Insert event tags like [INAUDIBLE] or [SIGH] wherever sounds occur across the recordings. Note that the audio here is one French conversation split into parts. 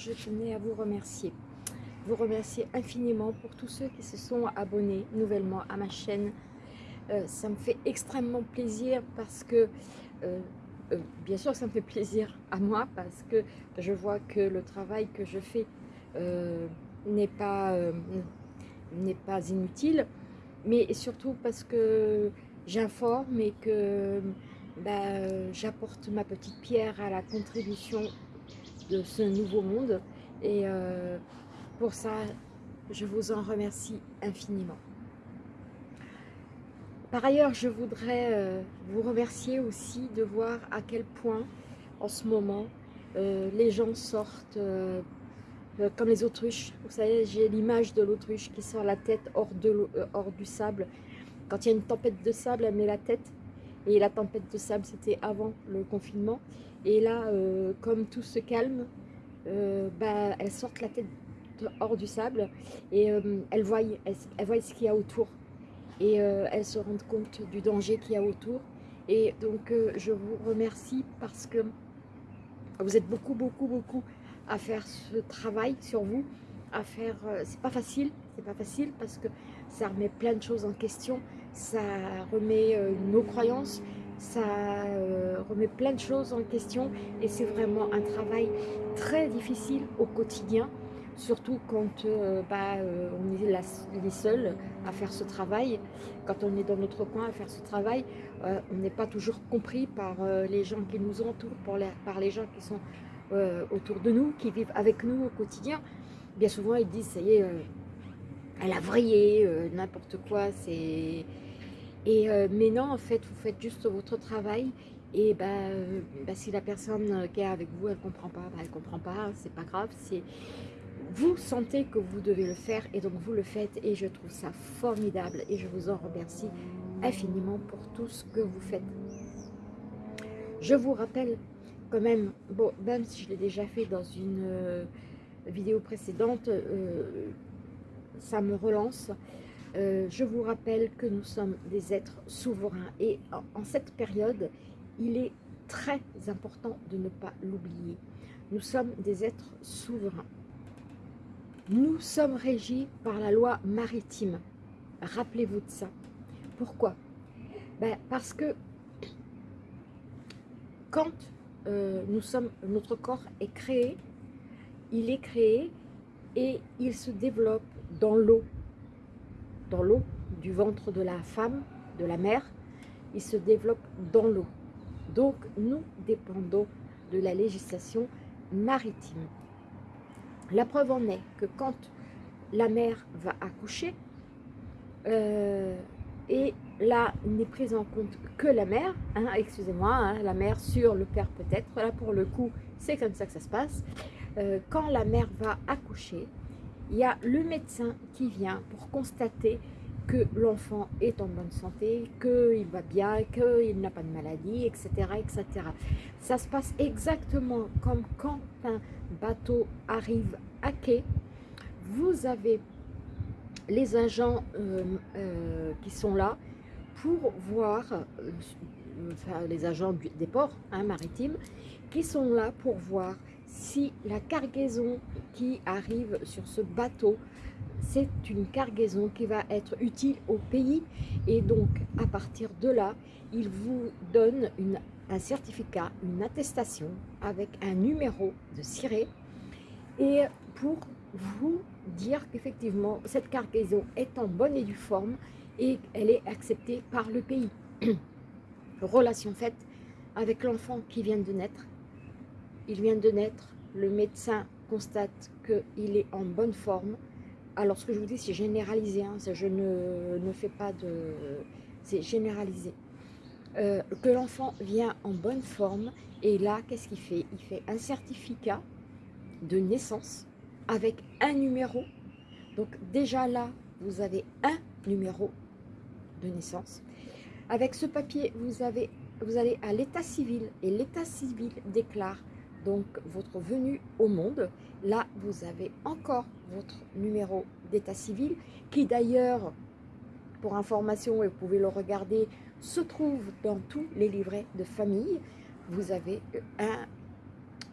je tenais à vous remercier. Vous remercier infiniment pour tous ceux qui se sont abonnés nouvellement à ma chaîne. Euh, ça me fait extrêmement plaisir parce que, euh, bien sûr, ça me fait plaisir à moi parce que je vois que le travail que je fais n'est pas, pas inutile, mais surtout parce que j'informe et que bah, j'apporte ma petite pierre à la contribution de ce nouveau monde. Et euh, pour ça, je vous en remercie infiniment. Par ailleurs, je voudrais euh, vous remercier aussi de voir à quel point, en ce moment, euh, les gens sortent comme les autruches. Vous savez, j'ai l'image de l'autruche qui sort la tête hors, de hors du sable. Quand il y a une tempête de sable, elle met la tête et la tempête de sable, c'était avant le confinement. Et là, euh, comme tout se calme, euh, bah, elles sortent la tête hors du sable et euh, elles, voient, elles, voient ce qu'il y a autour. Et elles se rendent compte du danger qu'il y a autour. Et donc, je vous remercie parce que vous êtes beaucoup, beaucoup, beaucoup à faire ce travail sur vous, à faire... c'est pas facile, c'est pas facile parce que ça remet plein de choses en question ça remet nos croyances, ça euh, remet plein de choses en question et c'est vraiment un travail très difficile au quotidien, surtout quand euh, bah, on est les seuls à faire ce travail, quand on est dans notre coin à faire ce travail, on n'est pas toujours compris par les gens qui nous entourent, par les gens qui sont autour de nous, qui vivent avec nous au quotidien. Bien souvent, ils disent, ça y est, elle a vrillé, n'importe quoi, c'est et, euh, mais non, en fait, vous faites juste votre travail. Et bah, euh, bah si la personne qui est avec vous, elle ne comprend pas, bah, elle comprend pas, c'est pas grave. Vous sentez que vous devez le faire et donc vous le faites. Et je trouve ça formidable et je vous en remercie infiniment pour tout ce que vous faites. Je vous rappelle quand même, bon, même si je l'ai déjà fait dans une euh, vidéo précédente, ça me relance. Euh, je vous rappelle que nous sommes des êtres souverains et en, cette période, il est très important de ne pas l'oublier. Nous sommes des êtres souverains. Nous sommes régis par la loi maritime. Rappelez-vous de ça. Pourquoi? Ben, Parce que quand euh, notre corps est créé, il est créé et il se développe dans l'eau dans l'eau, du ventre de la femme, de la mère, il se développe dans l'eau. Donc, nous dépendons de la législation maritime. La preuve en est que quand la mère va accoucher, euh, et là n'est prise en compte que la mère, hein, excusez-moi, hein, la mère sur le père peut-être, là pour le coup c'est comme ça que ça se passe, euh, quand la mère va accoucher, il y a le médecin qui vient pour constater que l'enfant est en bonne santé, qu'il va bien, qu'il n'a pas de maladie, etc., etc. Ça se passe exactement comme quand un bateau arrive à quai. Vous avez les agents euh, euh, qui sont là pour voir, euh, enfin, les agents des ports hein, maritimes, qui sont là pour voir si la cargaison qui arrive sur ce bateau, c'est une cargaison qui va être utile au pays et donc à partir de là, il vous donne un certificat, une attestation avec un numéro de ciré et pour vous dire qu'effectivement cette cargaison est en bonne et due forme et elle est acceptée par le pays. [CLEARS THROAT] Relation faite avec l'enfant qui vient de naître il vient de naître, le médecin constate qu'il est en bonne forme. Alors ce que je vous dis, c'est généralisé, hein, je ne, fais pas de... c'est généralisé. Euh, que l'enfant vient en bonne forme, et là, qu'est-ce qu'il fait? Il fait un certificat de naissance avec un numéro. Donc déjà là, vous avez un numéro de naissance. Avec ce papier, vous, allez à l'état civil, et l'état civil déclare donc votre venue au monde. Là, vous avez encore votre numéro d'état civil, qui d'ailleurs, pour information, et vous pouvez le regarder, se trouve dans tous les livrets de famille. vous avez un,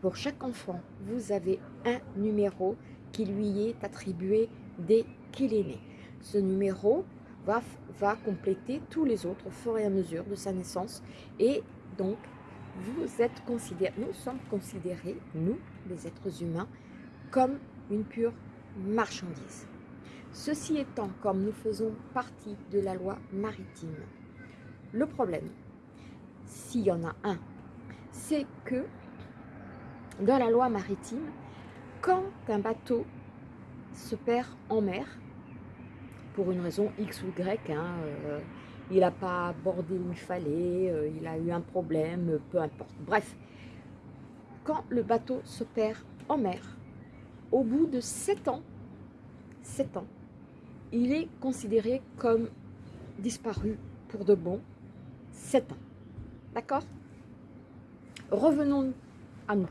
pour chaque enfant, vous avez un numéro qui lui est attribué dès qu'il est né. Ce numéro va, va compléter tous les autres au fur et à mesure de sa naissance et donc vous êtes nous sommes considérés, nous, les êtres humains, comme une pure marchandise. Ceci étant, comme nous faisons partie de la loi maritime, le problème, s'il y en a un, c'est que dans la loi maritime, quand un bateau se perd en mer, pour une raison X ou Y, hein, euh, il n'a pas abordé où il fallait, euh, il a eu un problème, peu importe. Bref, quand le bateau se perd en mer, au bout de 7 ans, 7 ans, il est considéré comme disparu pour de bon 7 ans. D'accord? Revenons à nous.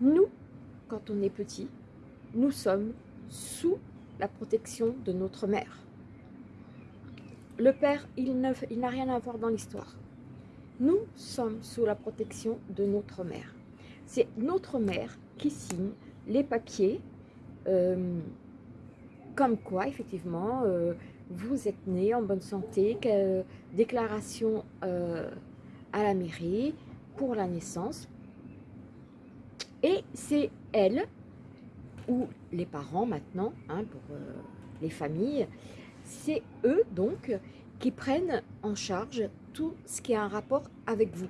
Nous, quand on est petit, nous sommes sous la protection de notre mère. Le père, il n'a rien à voir dans l'histoire. Nous sommes sous la protection de notre mère. C'est notre mère qui signe les papiers, euh, comme quoi, effectivement, euh, vous êtes né en bonne santé, déclaration euh, à la mairie pour la naissance. Et c'est elle, ou les parents maintenant, hein, pour les familles, c'est eux donc qui prennent en charge tout ce qui a un rapport avec vous.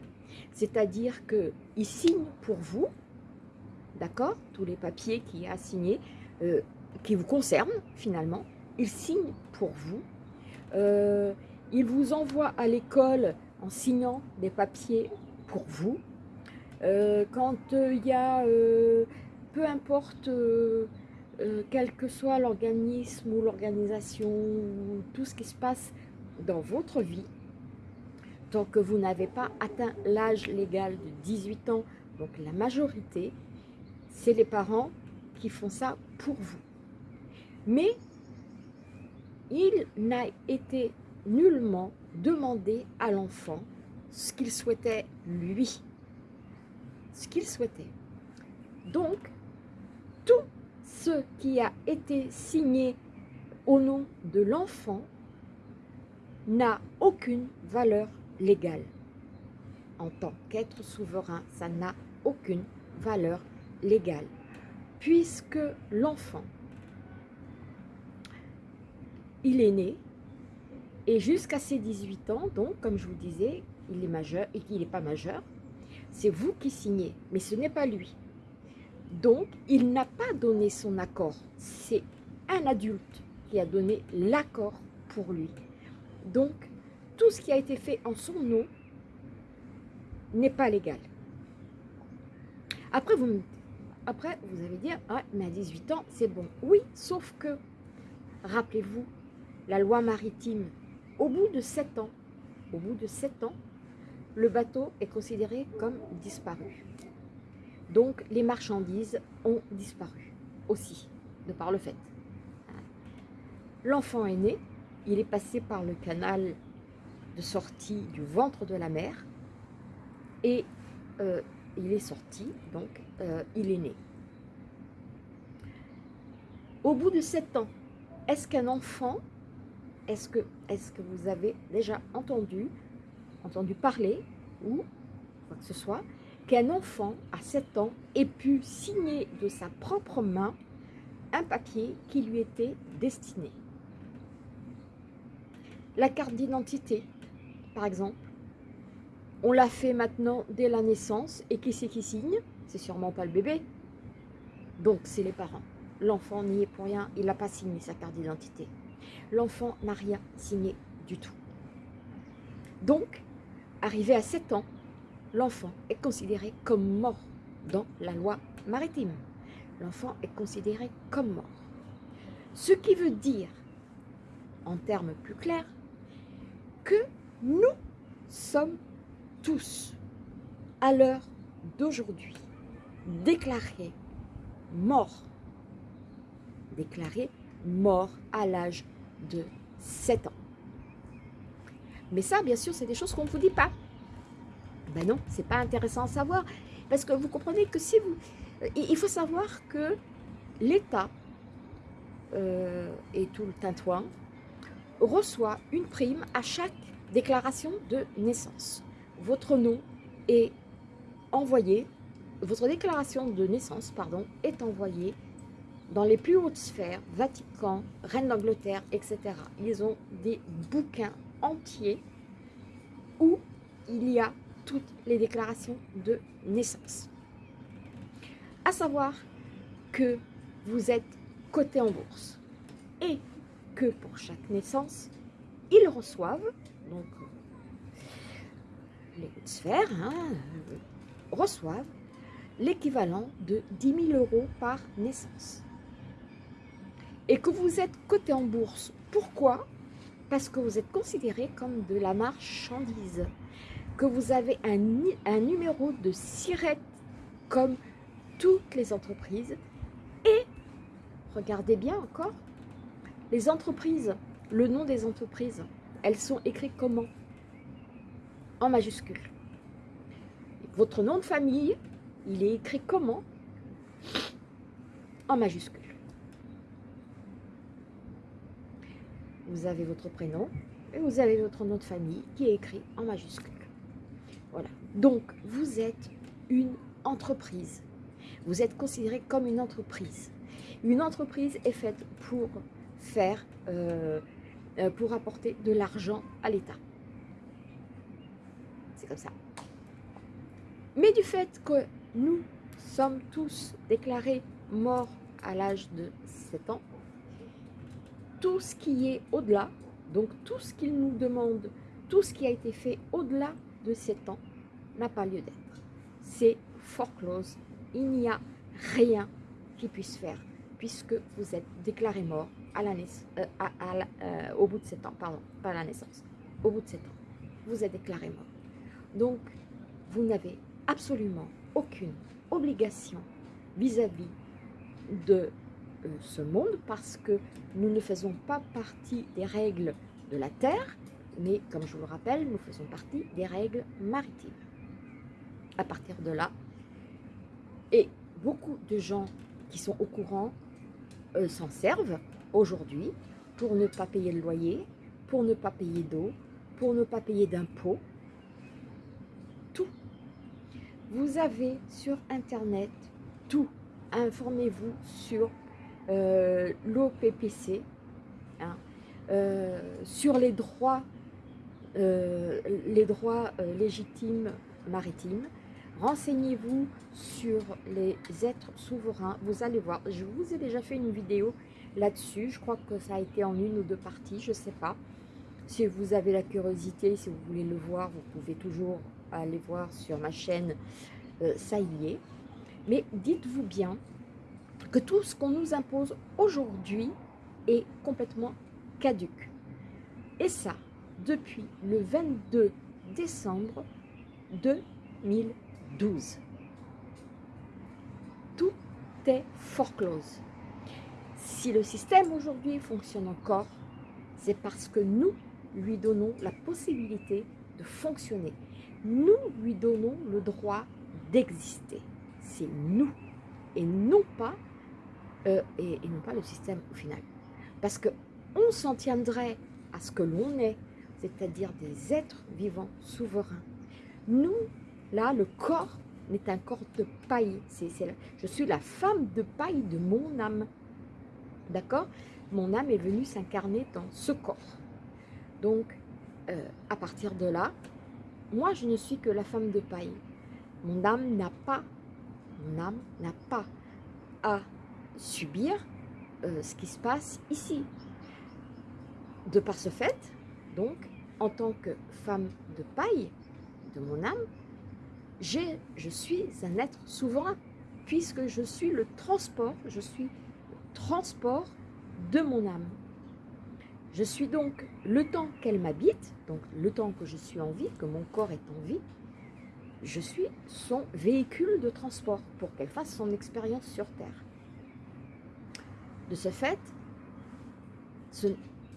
C'est-à-dire qu'ils signent pour vous, d'accord Tous les papiers qu'il a signés, euh, qui vous concernent finalement, ils signent pour vous. Euh, ils vous envoient à l'école en signant des papiers pour vous. Euh, quand il y a, peu importe quel que soit l'organisme ou l'organisation, tout ce qui se passe dans votre vie, tant que vous n'avez pas atteint l'âge légal de 18 ans, donc la majorité, c'est les parents qui font ça pour vous. Mais il n'a été nullement demandé à l'enfant ce qu'il souhaitait lui. Ce qu'il souhaitait. Donc, tout ce qui a été signé au nom de l'enfant n'a aucune valeur légale. En tant qu'être souverain, ça n'a aucune valeur légale. Puisque l'enfant, il est né, et jusqu'à ses 18 ans, donc, comme je vous disais, il est majeur et qu'il n'est pas majeur, c'est vous qui signez, mais ce n'est pas lui. Donc, il n'a pas donné son accord. C'est un adulte qui a donné l'accord pour lui. Donc, tout ce qui a été fait en son nom n'est pas légal. Après, vous, après, vous allez dire, ah, mais à 18 ans, c'est bon. Oui, sauf que, rappelez-vous, la loi maritime, au bout de 7 ans, au bout de 7 ans, le bateau est considéré comme disparu. Donc, les marchandises ont disparu aussi, de par le fait. L'enfant est né, il est passé par le canal de sortie du ventre de la mer et euh, il est sorti, donc euh, il est né. Au bout de sept ans, est-ce qu'un enfant, est-ce que, que vous avez déjà entendu, entendu parler, ou quoi que ce soit, qu'un enfant à 7 ans ait pu signer de sa propre main un papier qui lui était destiné la carte d'identité, par exemple, on l'a fait maintenant dès la naissance, et qui c'est qui signe? C'est sûrement pas le bébé. Donc, c'est les parents. L'enfant n'y est pour rien, il n'a pas signé sa carte d'identité. L'enfant n'a rien signé du tout. Donc, arrivé à 7 ans, l'enfant est considéré comme mort dans la loi maritime. L'enfant est considéré comme mort. Ce qui veut dire, en termes plus clairs, que nous sommes tous, à l'heure d'aujourd'hui, déclarés morts, déclarés morts à l'âge de 7 ans. Mais ça, bien sûr, c'est des choses qu'on ne vous dit pas. Ben non, c'est pas intéressant à savoir. Parce que vous comprenez que si vous... Euh, il faut savoir que l'État euh, et tout le tintouin reçoit une prime à chaque déclaration de naissance. Votre nom est envoyé, votre déclaration de naissance pardon, est envoyée dans les plus hautes sphères, Vatican, Reine d'Angleterre, etc. Ils ont des bouquins entiers où il y a toutes les déclarations de naissance. À savoir que vous êtes coté en bourse et que pour chaque naissance, ils reçoivent, donc les hautes sphères, hein, reçoivent l'équivalent de 10 000 euros par naissance. Et que vous êtes coté en bourse. Pourquoi? Parce que vous êtes considéré comme de la marchandise. Que vous avez un, numéro de SIRET comme toutes les entreprises. Et, regardez bien encore, les entreprises, le nom des entreprises, elles sont écrites comment? En majuscule. Votre nom de famille, il est écrit comment? En majuscule. Vous avez votre prénom et vous avez votre nom de famille qui est écrit en majuscule. Voilà. Donc, vous êtes une entreprise. Vous êtes considéré comme une entreprise. Une entreprise est faite pour faire, euh, euh, pour apporter de l'argent à l'État. C'est comme ça. Mais du fait que nous sommes tous déclarés morts à l'âge de 7 ans, tout ce qui est au-delà, donc tout ce qu'il nous demande, tout ce qui a été fait au-delà de 7 ans, n'a pas lieu d'être. C'est foreclose. Il n'y a rien qui puisse faire puisque vous êtes déclaré mort euh, euh, au bout de 7 ans, pardon, pas à la naissance, au bout de 7 ans, vous êtes déclaré mort. Donc, vous n'avez absolument aucune obligation vis-à-vis de euh, ce monde parce que nous ne faisons pas partie des règles de la Terre, mais comme je vous le rappelle, nous faisons partie des règles maritimes. À partir de là, et beaucoup de gens qui sont au courant euh, s'en servent aujourd'hui pour ne pas payer le loyer, pour ne pas payer d'eau, pour ne pas payer d'impôts, tout. Vous avez sur Internet tout. Informez-vous sur euh, l'OPPC, hein, euh, sur les droits, les droits légitimes maritimes, Renseignez-vous sur les êtres souverains. Vous allez voir, je vous ai déjà fait une vidéo là-dessus. Je crois que ça a été en une ou deux parties, je ne sais pas. Si vous avez la curiosité, si vous voulez le voir, vous pouvez toujours aller voir sur ma chaîne, euh, ça y est. Mais dites-vous bien que tout ce qu'on nous impose aujourd'hui est complètement caduque. Et ça, depuis le 22 décembre 2020. 12. Tout est foreclose. Si le système aujourd'hui fonctionne encore, c'est parce que nous lui donnons la possibilité de fonctionner. Nous lui donnons le droit d'exister. C'est nous et non pas euh, et, non pas le système au final. Parce que on s'en tiendrait à ce que l'on est, c'est-à-dire des êtres vivants souverains. Nous Là, le corps n'est un corps de paille. je suis la femme de paille de mon âme. D'accord? Mon âme est venue s'incarner dans ce corps. Donc, euh, à partir de là, moi, je ne suis que la femme de paille. Mon âme n'a pas, à subir euh, ce qui se passe ici. De par ce fait, donc, en tant que femme de paille de mon âme, je suis un être souverain, puisque je suis le transport, je suis le transport de mon âme. Je suis donc, le temps qu'elle m'habite, donc le temps que je suis en vie, que mon corps est en vie, je suis son véhicule de transport pour qu'elle fasse son expérience sur Terre. De ce fait,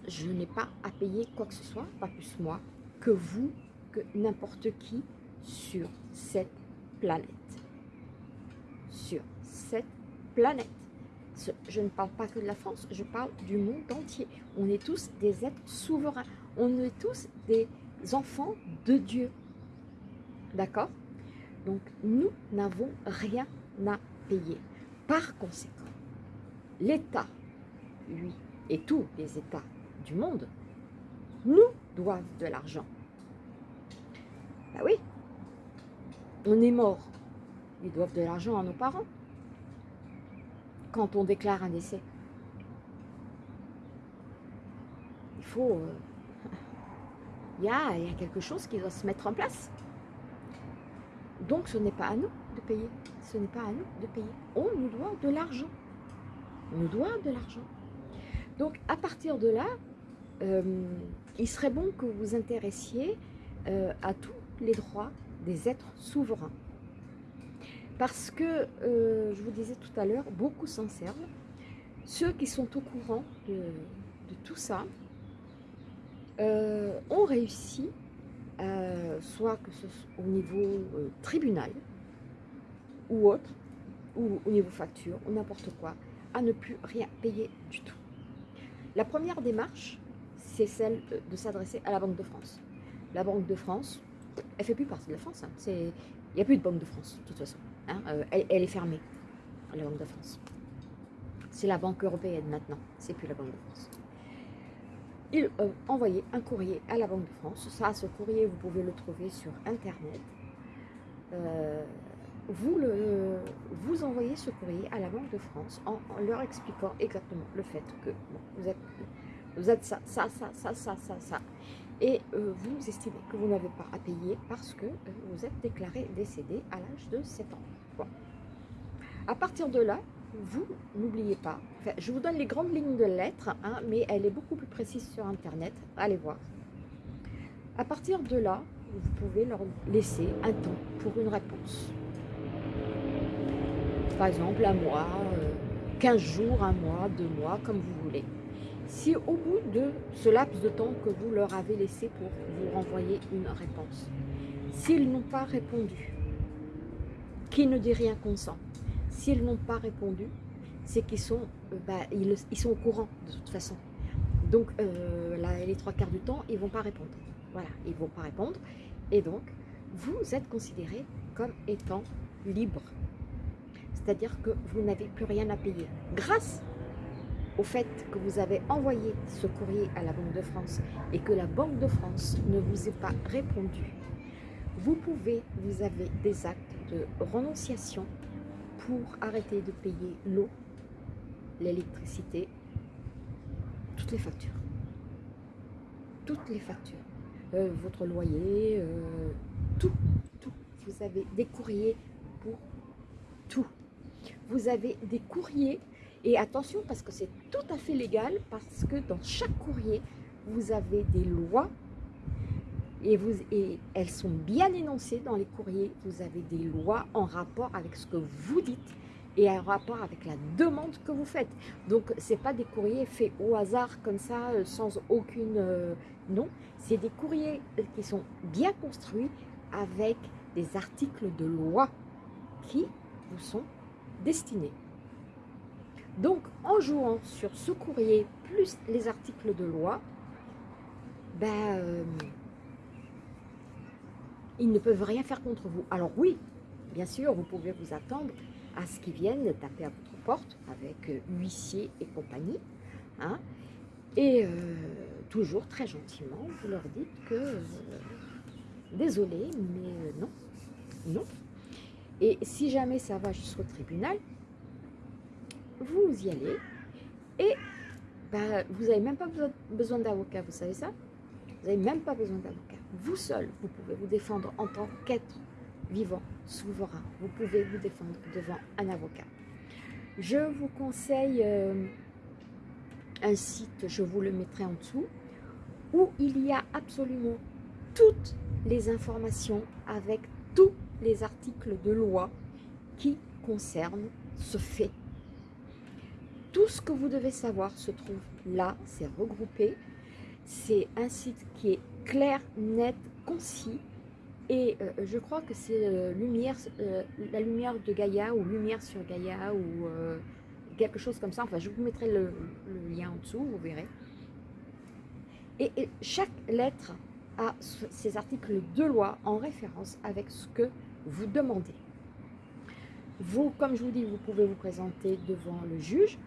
je n'ai pas à payer quoi que ce soit, pas plus moi, que vous, que n'importe qui, sur cette planète. Sur cette planète. Je ne parle pas que de la France, je parle du monde entier. On est tous des êtres souverains. On est tous des enfants de Dieu. D'accord? Donc, nous n'avons rien à payer. Par conséquent, l'État, lui, et tous les États du monde, nous doivent de l'argent. Ben oui, on est mort. Ils doivent de l'argent à nos parents quand on déclare un décès. Il faut... Euh, [LAUGHS] il, y a, il y a quelque chose qui doit se mettre en place. Donc ce n'est pas à nous de payer. Ce n'est pas à nous de payer. On nous doit de l'argent. On nous doit de l'argent. Donc à partir de là, euh, il serait bon que vous vous intéressiez euh, à tous les droits des êtres souverains. Parce que, euh, je vous disais tout à l'heure, beaucoup s'en servent. Ceux qui sont au courant de, tout ça ont réussi, soit que ce soit au niveau tribunal ou autre, ou au niveau facture, ou n'importe quoi, à ne plus rien payer du tout. La première démarche, c'est celle de s'adresser à la Banque de France. La Banque de France, elle fait plus partie de la France. Hein. Il n'y a plus de Banque de France, de toute façon. Hein. Euh, elle, est fermée, la Banque de France. C'est la Banque européenne maintenant, c'est plus la Banque de France. Il euh, envoyé un courrier à la Banque de France. Ça, ce courrier, vous pouvez le trouver sur Internet. Euh, vous envoyez ce courrier à la Banque de France en, leur expliquant exactement le fait que vous, êtes, vous êtes ça, ça, ça, ça, ça, ça, ça. Et euh, vous estimez que vous n'avez pas à payer parce que euh, vous êtes déclaré décédé à l'âge de 7 ans. À partir de là, vous n'oubliez pas, je vous donne les grandes lignes de lettres, hein, mais elle est beaucoup plus précise sur Internet, allez voir. À partir de là, vous pouvez leur laisser un temps pour une réponse par exemple un mois, 15 euh, jours, un mois, deux mois, comme vous voulez. Si au bout de ce laps de temps que vous leur avez laissé pour vous renvoyer une réponse, s'ils n'ont pas répondu, qui ne dit rien consent, s'ils n'ont pas répondu, c'est qu'ils sont, euh, bah, ils, sont au courant de toute façon. Donc euh, les trois quarts du temps, ils ne vont pas répondre. Voilà, ils ne vont pas répondre. Et donc, vous êtes considéré comme étant libre c'est-à-dire que vous n'avez plus rien à payer. Grâce au fait que vous avez envoyé ce courrier à la Banque de France et que la Banque de France ne vous ait pas répondu, vous pouvez, vous avez des actes de renonciation pour arrêter de payer l'eau, l'électricité, toutes les factures. Toutes les factures. Euh, votre loyer, euh, tout, tout. Vous avez des courriers pour tout vous avez des courriers. Et attention, parce que c'est tout à fait légal, parce que dans chaque courrier, vous avez des lois et, elles sont bien énoncées dans les courriers. Vous avez des lois en rapport avec ce que vous dites et en rapport avec la demande que vous faites. Donc, ce pas des courriers faits au hasard comme ça, euh, sans aucune... Euh, non, c'est des courriers qui sont bien construits avec des articles de loi qui vous sont destinée. Donc, en jouant sur ce courrier, plus les articles de loi, ben, euh, ils ne peuvent rien faire contre vous. Alors oui, bien sûr, vous pouvez vous attendre à ce qu'ils viennent taper à votre porte avec euh, huissier et compagnie. Hein, et euh, toujours très gentiment, vous leur dites que désolé, mais non, non, et si jamais ça va jusqu'au tribunal, vous y allez et bah, vous n'avez même pas besoin, d'avocat, vous savez ça? Vous n'avez même pas besoin d'avocat. Vous seul, vous pouvez vous défendre en tant qu'être vivant, souverain. Vous pouvez vous défendre devant un avocat. Je vous conseille euh, un site, je vous le mettrai en dessous, où il y a absolument toutes les informations avec tout les articles de loi qui concernent ce fait. Tout ce que vous devez savoir se trouve là, c'est regroupé. C'est un site qui est clair, net, concis Et euh, je crois que c'est lumière, la lumière de Gaïa ou lumière sur Gaïa ou quelque chose comme ça. Enfin, je vous mettrai le, lien en dessous, vous verrez. Et, et, chaque lettre a ses articles de loi en référence avec ce que vous demandez. Vous, comme je vous dis, vous pouvez vous présenter devant le juge.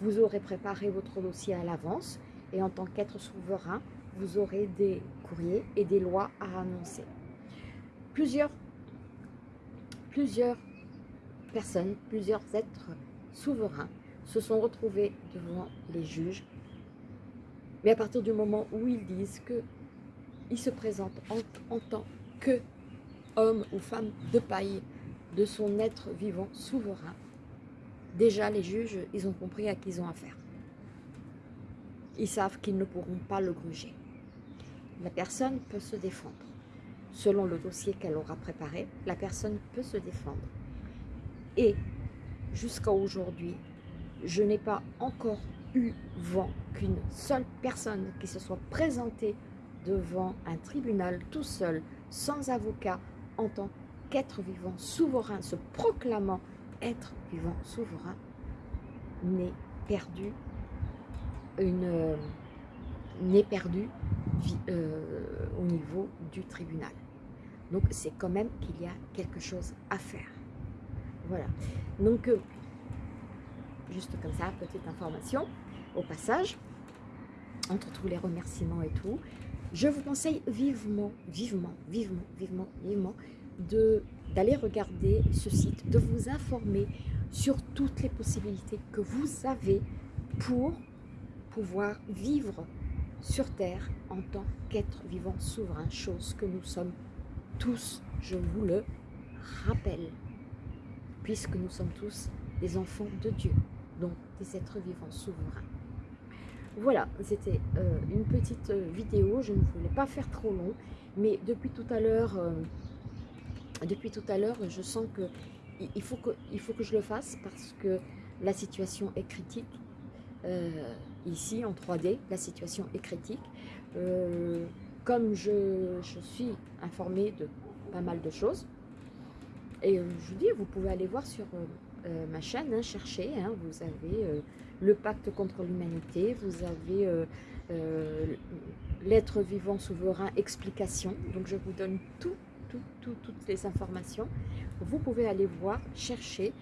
Vous aurez préparé votre dossier à l'avance et en tant qu'être souverain, vous aurez des courriers et des lois à annoncer. Plusieurs, personnes, plusieurs êtres souverains se sont retrouvés devant les juges. Mais à partir du moment où ils disent qu'ils se présentent en, en tant que homme ou femme de paille de son être vivant souverain, déjà les juges, ils ont compris à qui ils ont affaire. Ils savent qu'ils ne pourront pas le gruger. La personne peut se défendre. Selon le dossier qu'elle aura préparé, la personne peut se défendre. Et jusqu'à aujourd'hui, je n'ai pas encore eu vent qu'une seule personne qui se soit présentée devant un tribunal tout seul, sans avocat, en tant qu'être vivant souverain, se proclamant être vivant souverain, n'est perdu, une euh, n'est perdu euh, au niveau du tribunal. Donc c'est quand même qu'il y a quelque chose à faire. Voilà. Donc, euh, juste comme ça, petite information au passage, entre tous les remerciements et tout, je vous conseille vivement, vivement, vivement, vivement, vivement d'aller regarder ce site, de vous informer sur toutes les possibilités que vous avez pour pouvoir vivre sur Terre en tant qu'être vivant souverain, chose que nous sommes tous, je vous le rappelle, puisque nous sommes tous des enfants de Dieu, donc des êtres vivants souverains. Voilà, c'était euh, une petite euh, vidéo, je ne voulais pas faire trop long, mais depuis tout à l'heure, euh, depuis tout à l'heure, je sens que il faut que, je le fasse parce que la situation est critique. ici, en 3D, la situation est critique. comme je, suis informée de pas mal de choses, et je vous dis, vous pouvez aller voir sur ma chaîne, hein, chercher, hein, vous avez le pacte contre l'humanité, vous avez euh, euh, l'être vivant souverain explication, donc je vous donne tout, tout, tout, toutes les informations. Vous pouvez aller voir, chercher,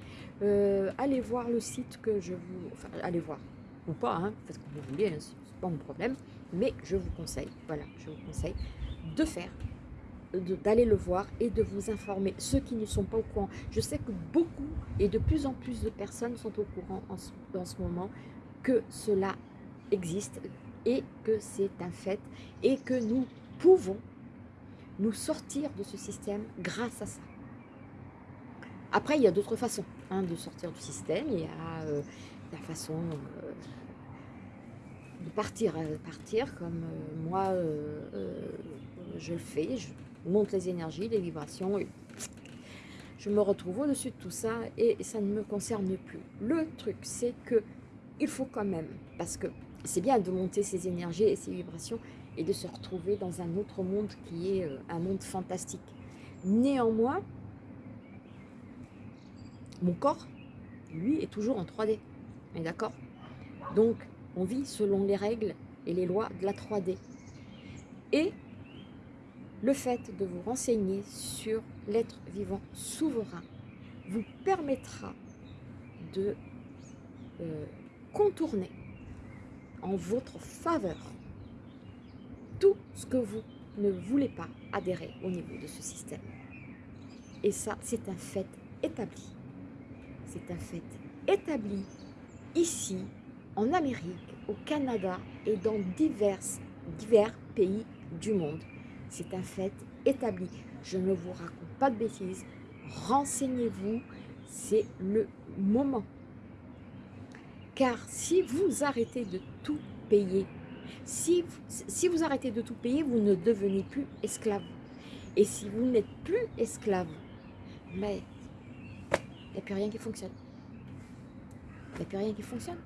euh, aller voir le site que je vous... Enfin, allez voir, ou pas, hein, parce que vous voulez, hein, c'est pas mon problème, mais je vous conseille, voilà, je vous conseille de faire d'aller le voir et de vous informer. Ceux qui ne sont pas au courant, je sais que beaucoup et de plus en plus de personnes sont au courant en ce moment que cela existe et que c'est un fait et que nous pouvons nous sortir de ce système grâce à ça. Après, il y a d'autres façons hein, de sortir du système. Il y a euh, la façon euh, de partir, euh, partir comme moi je le fais. Je, monte les énergies, les vibrations. Je me retrouve au-dessus de tout ça et ça ne me concerne plus. Le truc, c'est que il faut quand même, parce que c'est bien de monter ces énergies et ces vibrations et de se retrouver dans un autre monde qui est euh, un monde fantastique. Néanmoins, mon corps, lui, est toujours en 3D. D'accord? Donc, on vit selon les règles et les lois de la 3D. Et le fait de vous renseigner sur l'être vivant souverain vous permettra de euh, contourner en votre faveur tout ce que vous ne voulez pas adhérer au niveau de ce système. Et ça, c'est un fait établi. C'est un fait établi ici, en Amérique, au Canada et dans divers, pays du monde. C'est un fait établi. Je ne vous raconte pas de bêtises. Renseignez-vous, c'est le moment. Car si vous arrêtez de tout payer, si, vous arrêtez de tout payer, vous ne devenez plus esclave. Et si vous n'êtes plus esclave, mais il n'y a plus rien qui fonctionne. Il n'y a plus rien qui fonctionne.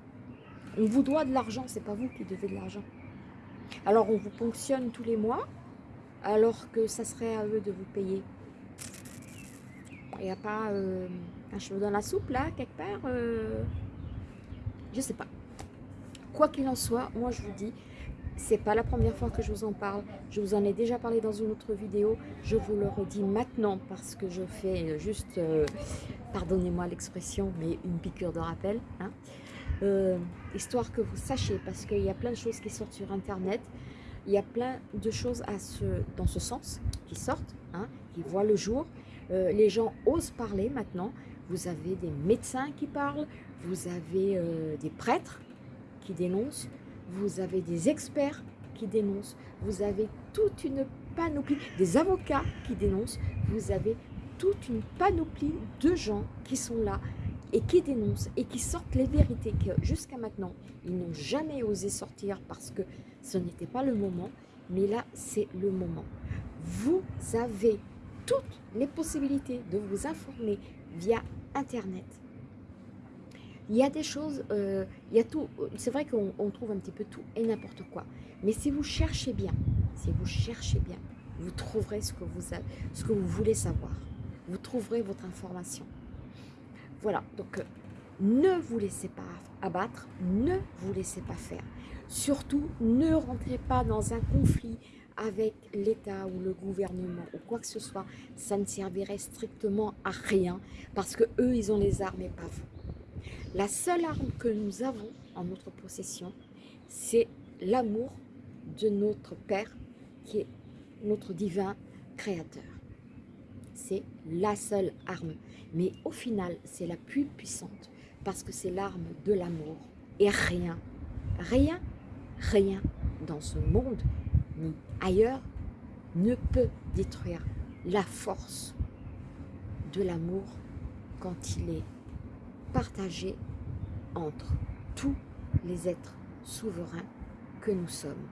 On vous doit de l'argent, c'est pas vous qui devez de l'argent. Alors on vous ponctionne tous les mois, alors que ça serait à eux de vous payer. Il n'y a pas euh, un cheveu dans la soupe là, quelque part euh, Je sais pas. Quoi qu'il en soit, moi je vous dis, c'est pas la première fois que je vous en parle. Je vous en ai déjà parlé dans une autre vidéo. Je vous le redis maintenant parce que je fais juste, euh, pardonnez-moi l'expression, mais une piqûre de rappel. Hein. Euh, histoire que vous sachiez, parce qu'il y a plein de choses qui sortent sur Internet. Il y a plein de choses dans ce sens qui sortent, hein, qui voient le jour. Euh, les gens osent parler maintenant. Vous avez des médecins qui parlent, vous avez des prêtres qui dénoncent, vous avez des experts qui dénoncent, vous avez toute une panoplie, des avocats qui dénoncent, vous avez toute une panoplie de gens qui sont là et qui dénoncent et qui sortent les vérités que jusqu'à maintenant, ils n'ont jamais osé sortir parce que ce n'était pas le moment, mais là, c'est le moment. Vous avez toutes les possibilités de vous informer via Internet, il y a des choses, euh, il y a tout, c'est vrai qu'on trouve un petit peu tout et n'importe quoi. Mais si vous cherchez bien, si vous cherchez bien, vous trouverez ce que vous, ce que vous voulez savoir. Vous trouverez votre information. Voilà, donc euh, ne vous laissez pas abattre, ne vous laissez pas faire. Surtout, ne rentrez pas dans un conflit avec l'État ou le gouvernement ou quoi que ce soit. Ça ne servirait strictement à rien parce que eux, ils ont les armes et pas vous. La seule arme que nous avons en notre possession, c'est l'amour de notre Père, qui est notre divin créateur. C'est la seule arme. Mais au final, c'est la plus puissante, parce que c'est l'arme de l'amour. Et rien, rien, rien dans ce monde, ni ailleurs, ne peut détruire la force de l'amour quand il est partagé entre tous les êtres souverains que nous sommes.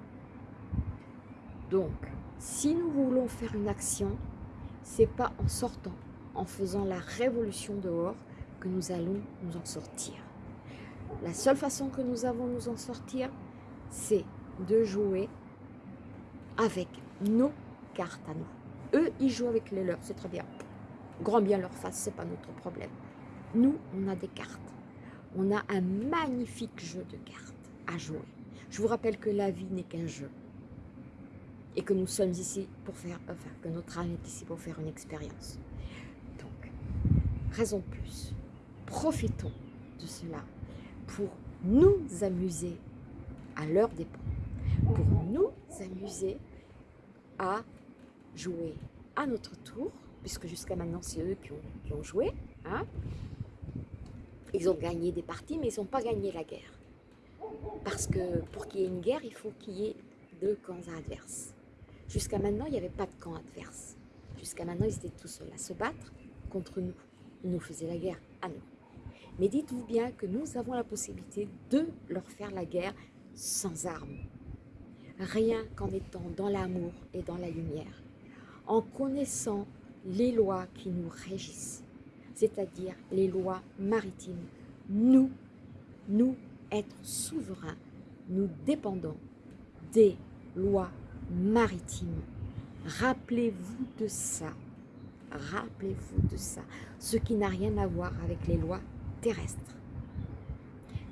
Donc, si nous voulons faire une action, c'est pas en sortant, en faisant la révolution dehors, que nous allons nous en sortir. La seule façon que nous avons de nous en sortir, c'est de jouer avec nos cartes à nous. Eux, ils jouent avec les leurs, c'est très bien. Grand bien leur face, c'est pas notre problème. Nous, on a des cartes. On a un magnifique jeu de cartes à jouer. Je vous rappelle que la vie n'est qu'un jeu. Et que nous sommes ici pour faire, enfin, que notre âme est ici pour faire une expérience. Donc, raison de plus, profitons de cela pour nous amuser à leur dépens. Pour nous amuser à jouer à notre tour, puisque jusqu'à maintenant c'est eux qui ont, joué, hein, ils ont gagné des parties, mais ils n'ont pas gagné la guerre. Parce que pour qu'il y ait une guerre, il faut qu'il y ait deux camps adverses. Jusqu'à maintenant, il n'y avait pas de camp adverse. Jusqu'à maintenant, ils étaient tous seuls à se battre contre nous. Ils nous faisaient la guerre à nous. Mais dites-vous bien que nous avons la possibilité de leur faire la guerre sans armes. Rien qu'en étant dans l'amour et dans la lumière. En connaissant les lois qui nous régissent c'est-à-dire les lois maritimes. Nous, nous, êtres souverains, nous dépendons des lois maritimes. Rappelez-vous de ça. Rappelez-vous de ça. Ce qui n'a rien à voir avec les lois terrestres.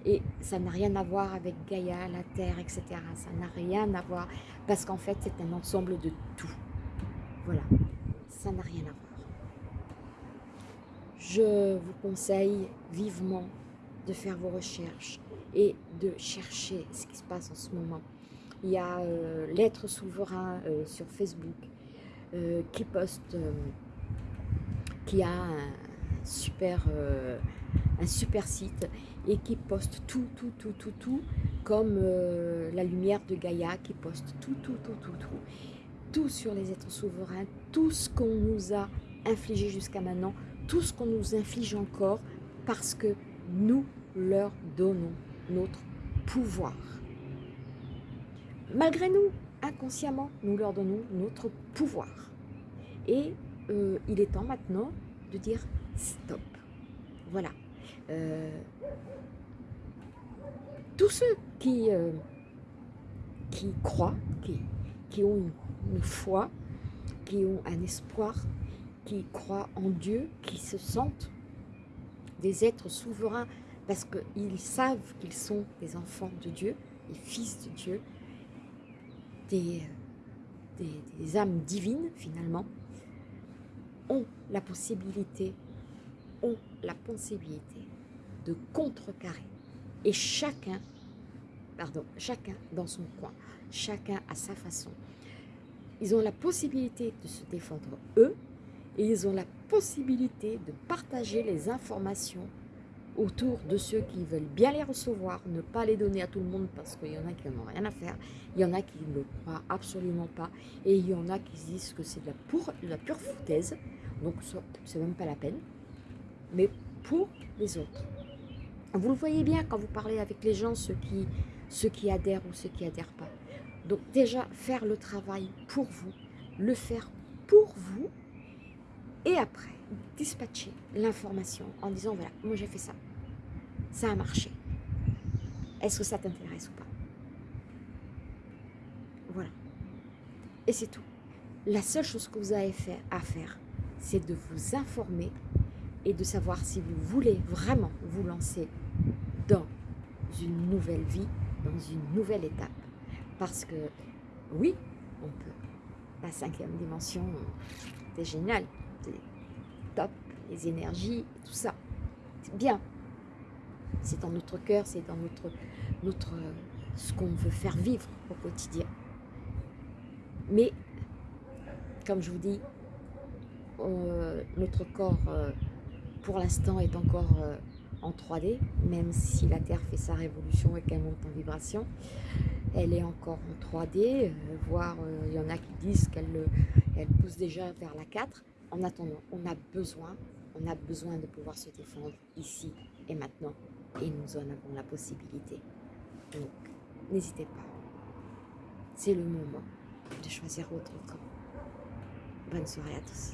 Et ça n'a rien à voir avec Gaïa, la Terre, etc. Ça n'a rien à voir parce qu'en fait, c'est un ensemble de tout. Voilà, ça n'a rien à voir je vous conseille vivement de faire vos recherches et de chercher ce qui se passe en ce moment. Il y a euh, l'être souverain euh, sur Facebook euh, qui poste, qui a un super, un super site et qui poste tout, tout, tout, tout, tout, comme la lumière de Gaïa qui poste tout, tout, tout, tout, tout, tout sur les êtres souverains, tout ce qu'on nous a infligé jusqu'à maintenant, tout ce qu'on nous inflige encore parce que nous leur donnons notre pouvoir. Malgré nous, inconsciemment, nous leur donnons notre pouvoir. Et euh, il est temps maintenant de dire stop. Voilà. Euh, tous ceux qui, euh, qui croient, qui, qui ont une, foi, qui ont un espoir, qui croient en Dieu, qui se sentent des êtres souverains parce qu'ils savent qu'ils sont des enfants de Dieu, des fils de Dieu, des, des, âmes divines finalement, ont la possibilité, ont la possibilité de contrecarrer. Et chacun, pardon, chacun dans son coin, chacun à sa façon. Ils ont la possibilité de se défendre eux et ils ont la possibilité de partager les informations autour de ceux qui veulent bien les recevoir, ne pas les donner à tout le monde parce qu'il y en a qui n'en ont rien à faire, il y en a qui ne le croient absolument pas, et il y en a qui disent que c'est de, de, la pure foutaise, donc c'est même pas la peine, mais pour les autres. Vous le voyez bien quand vous parlez avec les gens, ceux qui, ceux qui adhèrent ou ceux qui adhèrent pas. Donc déjà, faire le travail pour vous, le faire pour vous, et après, dispatcher l'information en disant, voilà, moi j'ai fait ça, ça a marché. Est-ce que ça t'intéresse ou pas? Voilà. Et c'est tout. La seule chose que vous avez fait à faire, c'est de vous informer et de savoir si vous voulez vraiment vous lancer dans une nouvelle vie, dans une nouvelle étape. Parce que, oui, on peut. La cinquième dimension, c'est génial, c'est top, les énergies, tout ça. C'est bien. C'est dans notre cœur, c'est dans notre, notre, ce qu'on veut faire vivre au quotidien. Mais, comme je vous dis, euh, notre corps, euh, pour l'instant, est encore euh, en 3D, même si la Terre fait sa révolution et qu'elle monte en vibration. Elle est encore en 3D, voire il y en a qui disent qu'elle elle pousse déjà vers la 4. En attendant, on a besoin, on a besoin de pouvoir se défendre ici et maintenant. Et nous en avons la possibilité. Donc, n'hésitez pas. C'est le moment de choisir votre camp. Bonne soirée à tous.